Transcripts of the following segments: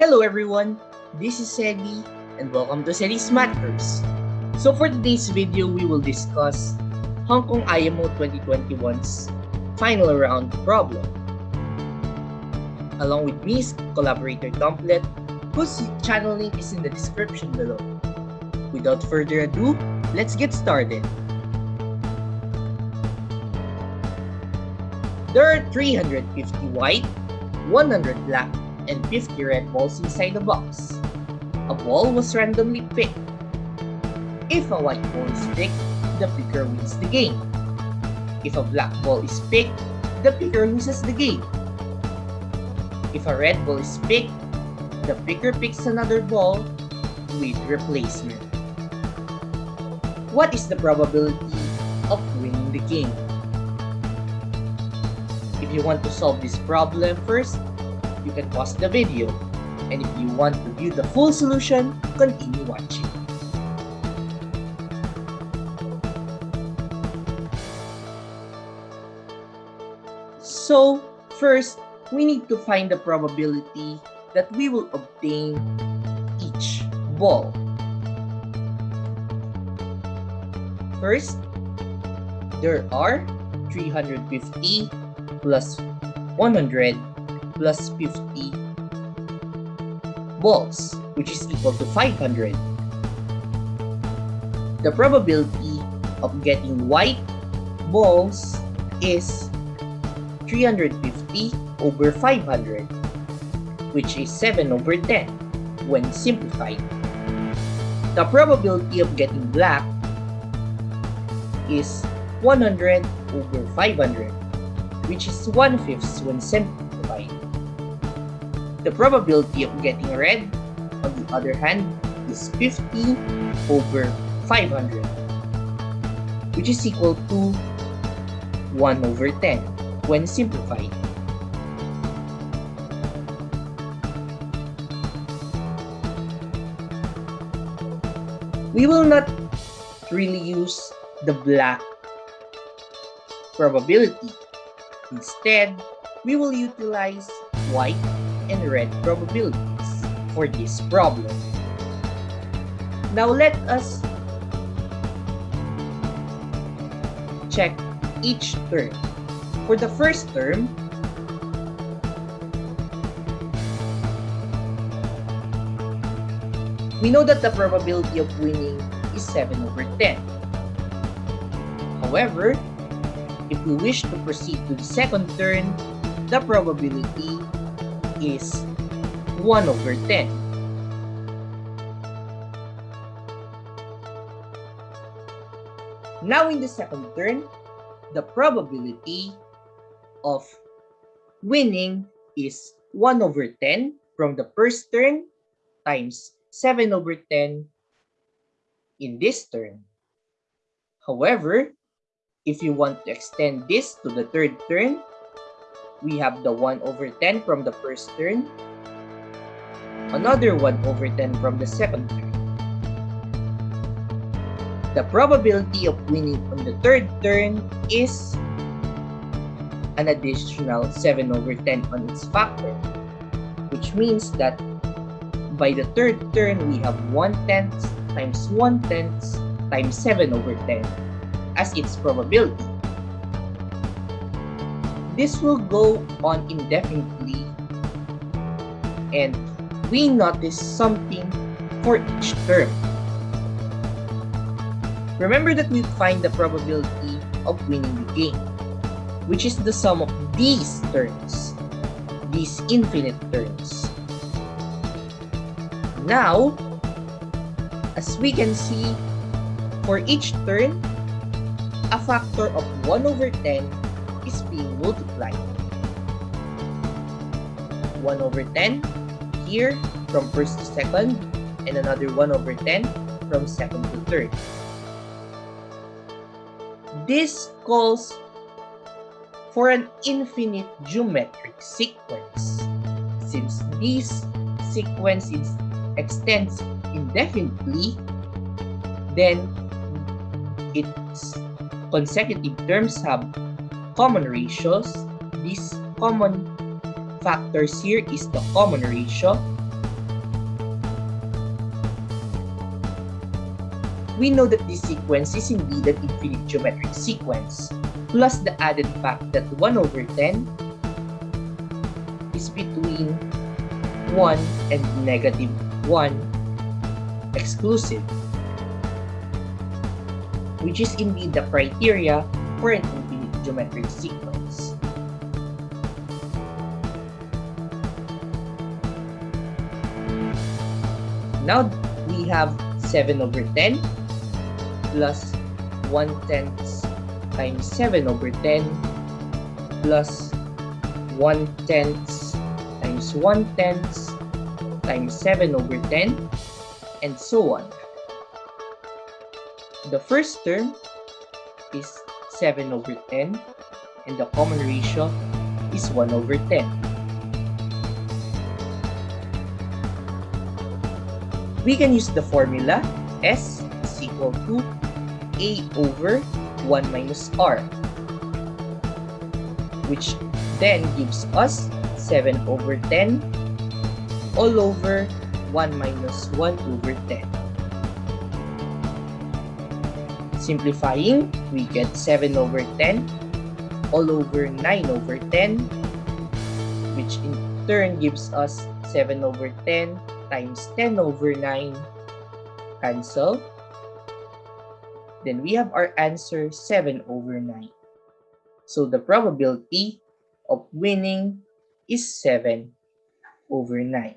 Hello everyone, this is Sedi and welcome to Sedi's Matters. So for today's video, we will discuss Hong Kong IMO 2021's final round problem. Along with me collaborator Dumplet, whose channel link is in the description below. Without further ado, let's get started. There are 350 white, 100 black, and 50 red balls inside the box. A ball was randomly picked. If a white ball is picked, the picker wins the game. If a black ball is picked, the picker loses the game. If a red ball is picked, the picker picks another ball with replacement. What is the probability of winning the game? If you want to solve this problem first, you can pause the video. And if you want to view the full solution, continue watching. So, first, we need to find the probability that we will obtain each ball. First, there are 350 plus 100 plus 50 balls, which is equal to 500. The probability of getting white balls is 350 over 500, which is 7 over 10 when simplified. The probability of getting black is 100 over 500, which is 1 fifth when simplified. The probability of getting red, on the other hand, is 50 over 500, which is equal to 1 over 10 when simplified. We will not really use the black probability. Instead, we will utilize white and red probabilities for this problem. Now let us check each term. For the first term, we know that the probability of winning is 7 over 10. However, if we wish to proceed to the second turn, the probability is 1 over 10. Now in the second turn, the probability of winning is 1 over 10 from the first turn times 7 over 10 in this turn. However, if you want to extend this to the third turn, we have the 1 over 10 from the first turn, another 1 over 10 from the second turn. The probability of winning on the third turn is an additional 7 over 10 on its factor, which means that by the third turn, we have 1 tenth times 1 tenth times 7 over 10 as its probability. This will go on indefinitely and we notice something for each term. Remember that we find the probability of winning the game, which is the sum of these terms, these infinite terms. Now, as we can see, for each turn, a factor of 1 over 10 is being multiplied. 1 over 10 here from first to second and another 1 over 10 from second to third. This calls for an infinite geometric sequence since this sequence is, extends indefinitely then its consecutive terms have common ratios. These common factors here is the common ratio. We know that this sequence is indeed an infinite geometric sequence, plus the added fact that 1 over 10 is between 1 and negative 1 exclusive, which is indeed the criteria for an geometric sequence. Now we have 7 over 10 plus 1 tenth times 7 over 10 plus 1 tenth times 1 tenth times 7 over 10 and so on. The first term is 7 over 10 and the common ratio is 1 over 10. We can use the formula S is equal to A over 1 minus R which then gives us 7 over 10 all over 1 minus 1 over 10. Simplifying, we get 7 over 10 all over 9 over 10 which in turn gives us 7 over 10 times 10 over 9 cancel. Then we have our answer 7 over 9. So the probability of winning is 7 over 9.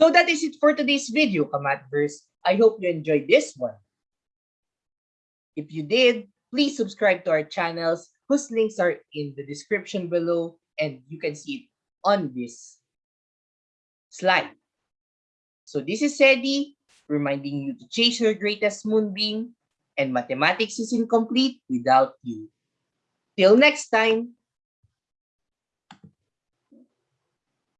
So that is it for today's video, Kamatverse. I hope you enjoyed this one. If you did, please subscribe to our channels whose links are in the description below and you can see it on this slide. So this is Sedi reminding you to chase your greatest moonbeam and mathematics is incomplete without you. Till next time,